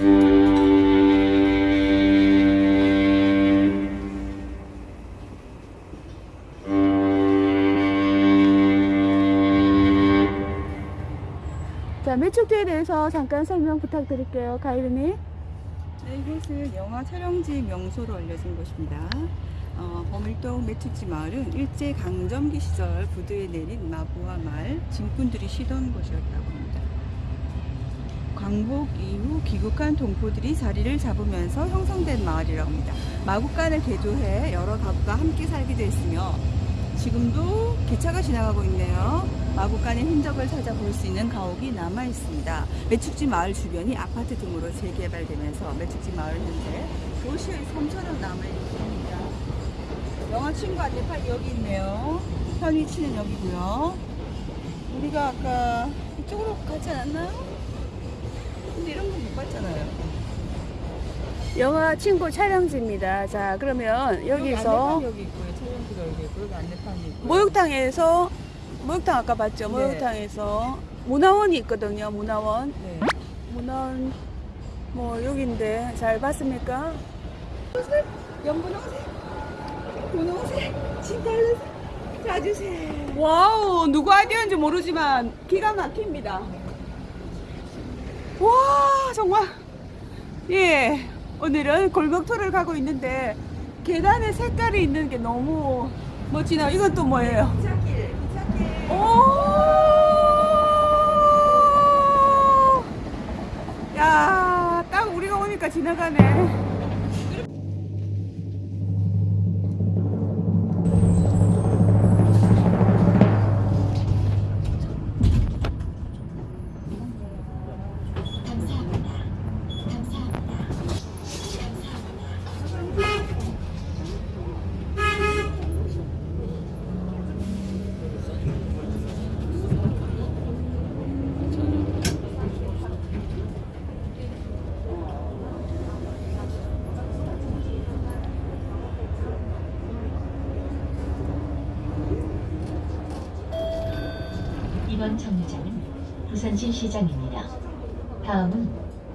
자, 매축지에 대해서 잠깐 설명 부탁드릴게요. 가이드님. 네, 이곳은 영화 촬영지 명소로 알려진 곳입니다. 어, 범일동 매축지 마을은 일제 강점기 시절 부두에 내린 마부와 말, 진군들이 쉬던 곳이었다고 합니다. 광복 이후 귀국한 동포들이 자리를 잡으면서 형성된 마을이라고 합니다. 마국간을 개조해 여러 가구가 함께 살게 됐으며 지금도 기차가 지나가고 있네요. 마국간의 흔적을 찾아볼 수 있는 가옥이 남아 있습니다. 매축지 마을 주변이 아파트 등으로 재개발되면서 매축지 마을 현재 도시의 섬처럼 남아 있습니다. 영화 친구 안내판 여기 있네요. 현 위치는 여기고요. 우리가 아까 이쪽으로 가지 않았나요? 근데 이런 건 못 봤잖아요. 영화 친구 촬영지입니다. 자, 그러면 여기서 여기 있고요. 촬영지가 여기 있고 여기 안내판이 있고. 목욕탕에서 목욕탕 아까 봤죠? 네. 목욕탕에서 문화원이 있거든요. 문화원. 네. 문화원 뭐 여기인데 잘 봤습니까? 연분홍색, 분홍색, 진달래색, 자주색. Wow 누구 아이디어인지 모르지만 기가 막힙니다. 와 정말 예 오늘은 골목 투어를 가고 있는데 계단에 색깔이 있는 게 너무 멋지다 이건 또 뭐예요? 기찻길, 기찻길. 오! 야, 딱 우리가 오니까 지나가네. 이번 정류장은 부산시 시장입니다. 다음은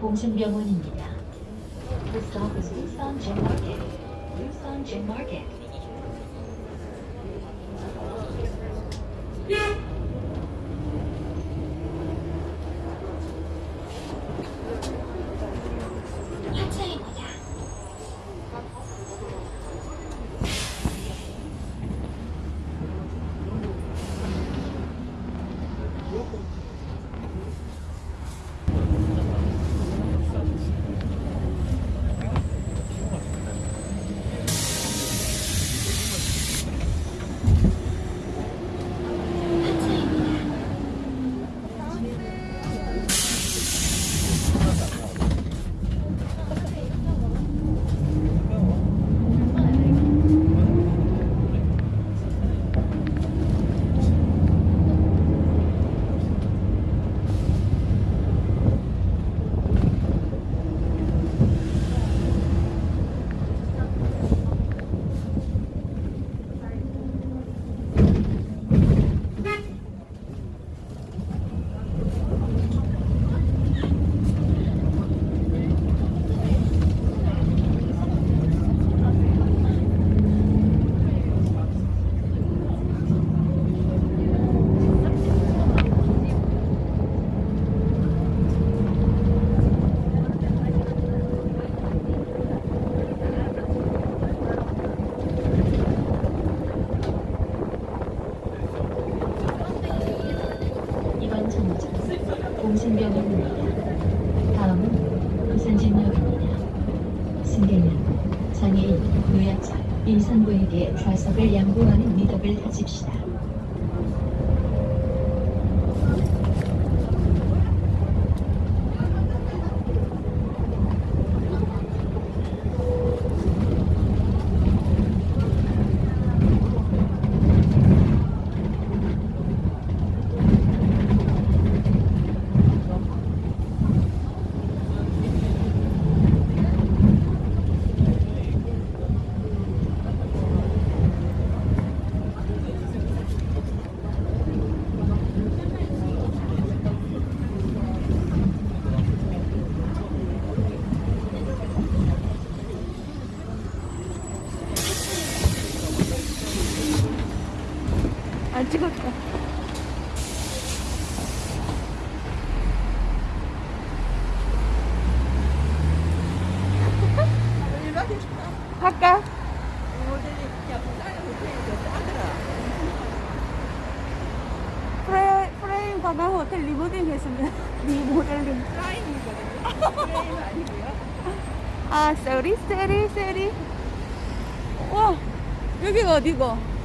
봉순병원입니다. The stop is Busan Gym Market. Busan Gym Market. 이번 정류장 봉순병원입니다. 다음은 부산진역입니다. 승객은 장애인, 노약자, 임산부에게 좌석을 양보하는 미덕을 다집시다. 모델링 했으면 리모델링. 프라임이거든요. 프레임 아니고요. 아, 쏘리, 쏘리, 쏘리. 와, 여기가 어디고?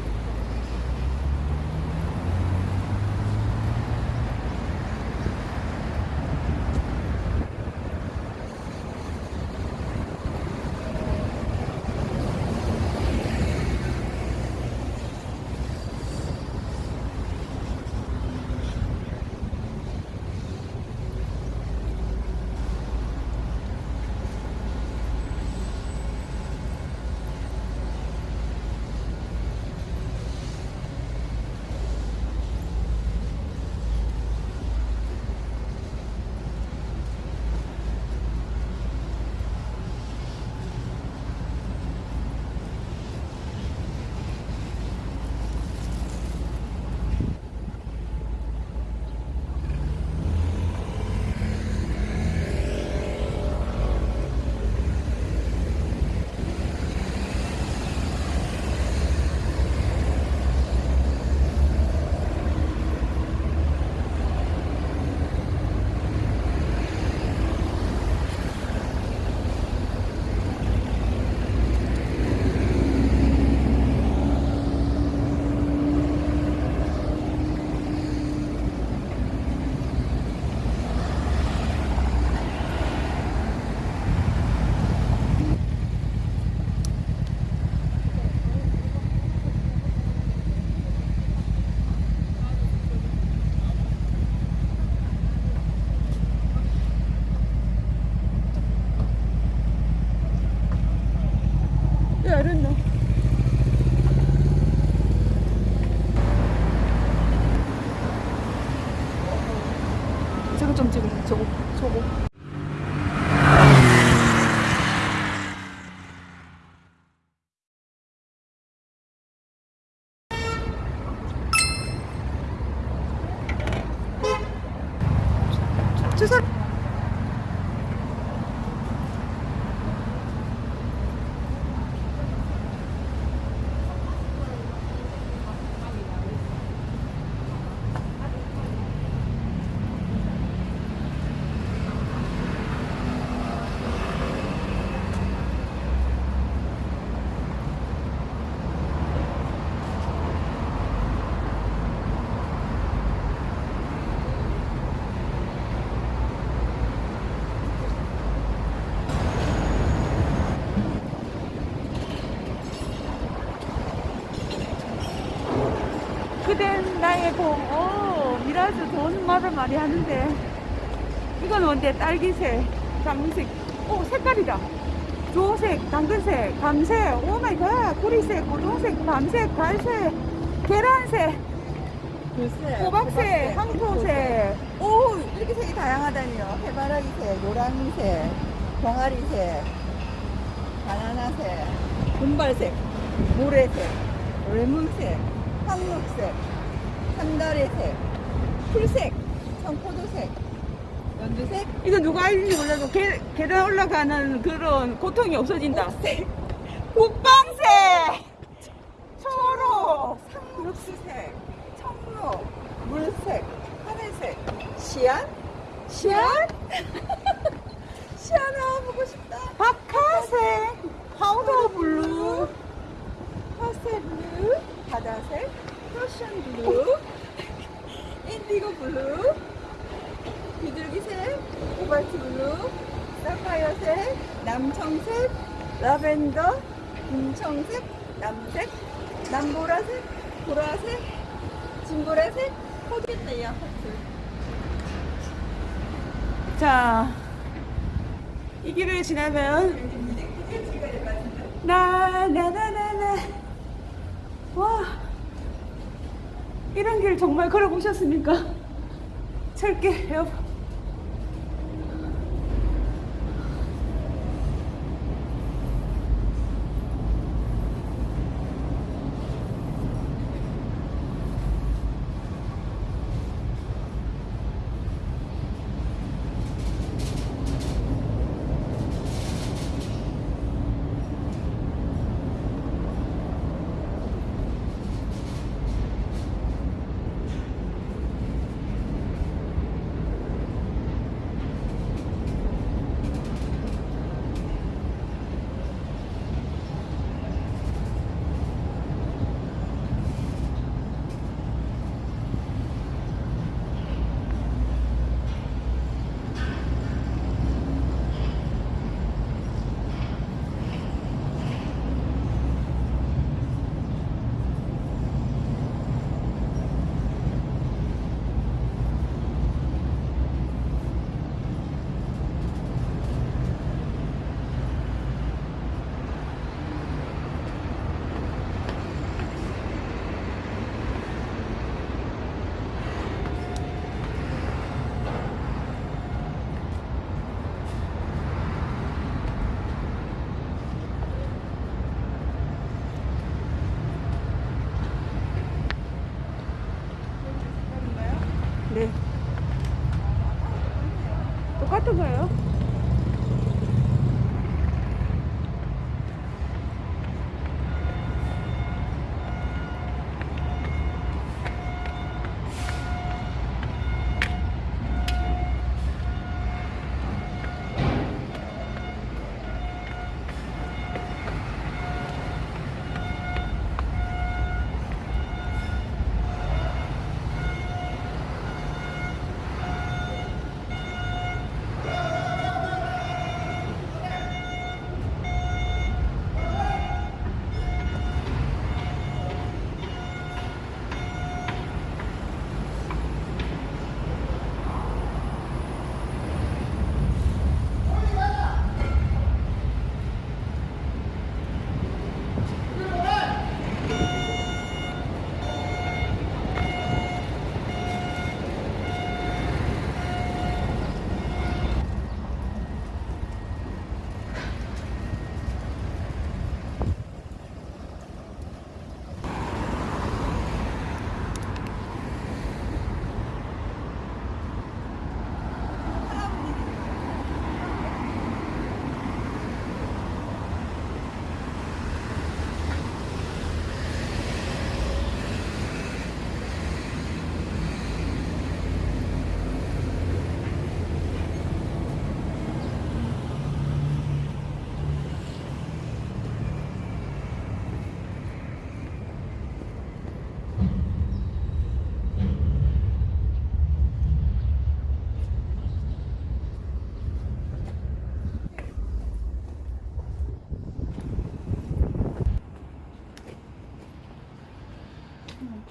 야, 이랬노. 저거 좀 찍을래, 저거, 저거. 저 사람. 그댄 나의 봄. 오, 미라즈 말을 많이 하는데. 이건 뭔데? 딸기색, 장색. 오, 색깔이다. 주홍색, 당근색, 감색, oh my god, 구리색, 고동색, 밤색, 갈색, 계란색, 글쎄. 호박색, 황토색. 오, 이렇게 색이 다양하다니요. 해바라기색, 노란색, 병아리색, 바나나색, 금발색, 모래색, 레몬색, 황록색, 산다래색, 풀색, 청포도색, 연두색, 이거 누가 알는지 몰라도 계, 계단 올라가는 그런 고통이 없어진다. 옥색, 국방색! 초록! 상록수색, 청록, 물색, 하늘색, 시안? 시안? 시안 나와보고 싶다. 박하색! powder blue! pastel blue, 바다색, fashion blue, indigo blue, 비둘기색, 코발트 블루, 사파이어색, 남청색, 라벤더, 금청색, 남색, 남보라색, 보라색, 진보라색, 포겠다, 야, 하트. 자, 이 길을 지나면 나, 나, 나, 나, 나. 와, 이런 길 정말 걸어보셨습니까? 철길, 여러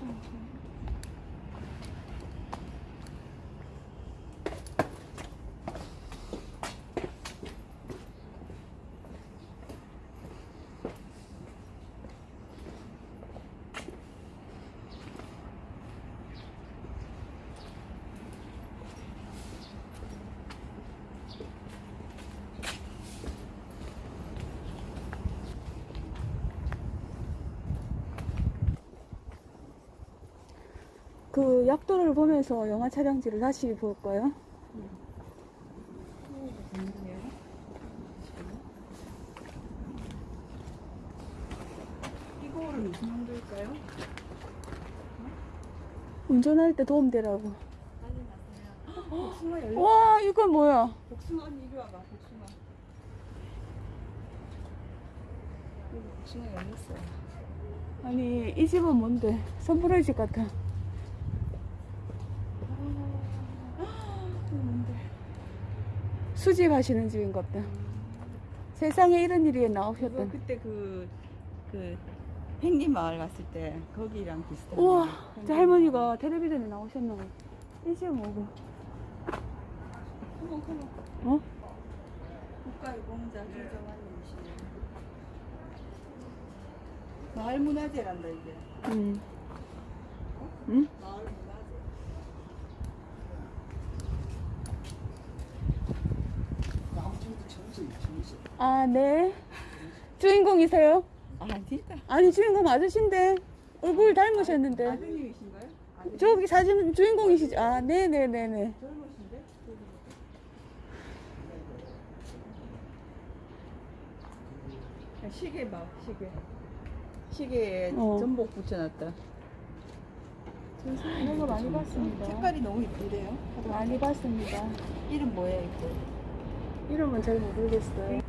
嗯 그 약도를 보면서 영화 촬영지를 다시 볼까요? 이거는 무슨 용도일까요? 운전할 때 도움되라고. 와, 이건 뭐야? 복숭아 언니 이리 와봐. 복숭아. 여기 복숭아 열렸어. 아니, 이 집은 뭔데? 선물의 집 같아. 수집하시는 집인 것 같다. 세상에 이런 일이 나오셨던. 그때 그, 그, 펭귄 마을 갔을 때 거기랑 비슷한. 우와. 저 할머니가 텔레비전에 나오셨나 봐. 이 집은 뭐고? 컴온. 어? 국가유공자 김정환님이시네. 마을 문화재란다 이게. 응. 응? 마을 문화재. 아, 네. 주인공이세요? 아니다. 아니, 주인공 아저씨인데. 얼굴 닮으셨는데. 아드님이신가요? 아드님. 저기 사진 주인공이시죠? 아, 네네네네. 젊으신데? 아, 시계 봐, 시계. 시계에 어. 전복 붙여놨다. 이런 거 많이 봤습니다. 색깔이 너무 이쁘대요. 많이 봤습니다. 이름 뭐야, 이거? 이름은 잘 모르겠어요.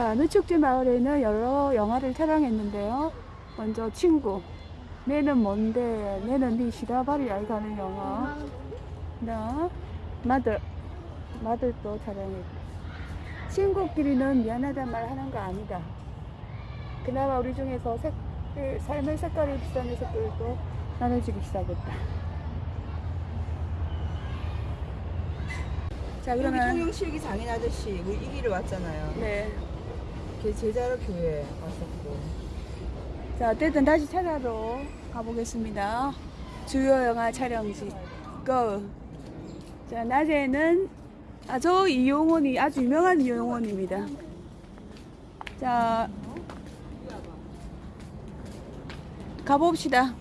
자, 누축지 마을에는 여러 영화를 촬영했는데요. 먼저 친구. 내는 뭔데, 내는 네 시다바리 알가는 영화. 나 마들. 마들도 촬영했고. 친구끼리는 미안하단 말 하는 거 아니다. 그나마 우리 중에서 색, 그 삶의 색깔이 비슷한 녀석들도 나눠지기 시작했다. 자, 그러면. 통영실기 장인 아저씨, 우리 이 길에 왔잖아요. 네. 걔 제자로 교회 왔었고. 자, 어쨌든 다시 찾아러 가보겠습니다. 주요 영화 촬영지. 고! 자, 낮에는, 아, 저 이용원이 아주 유명한 이용원입니다. 자, 가봅시다.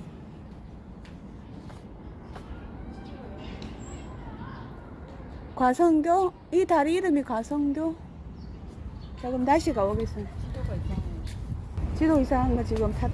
과성교? 이 다리 이름이 과성교? 자, 그럼 다시 가보겠습니다. 지도 이상한 거 지금 다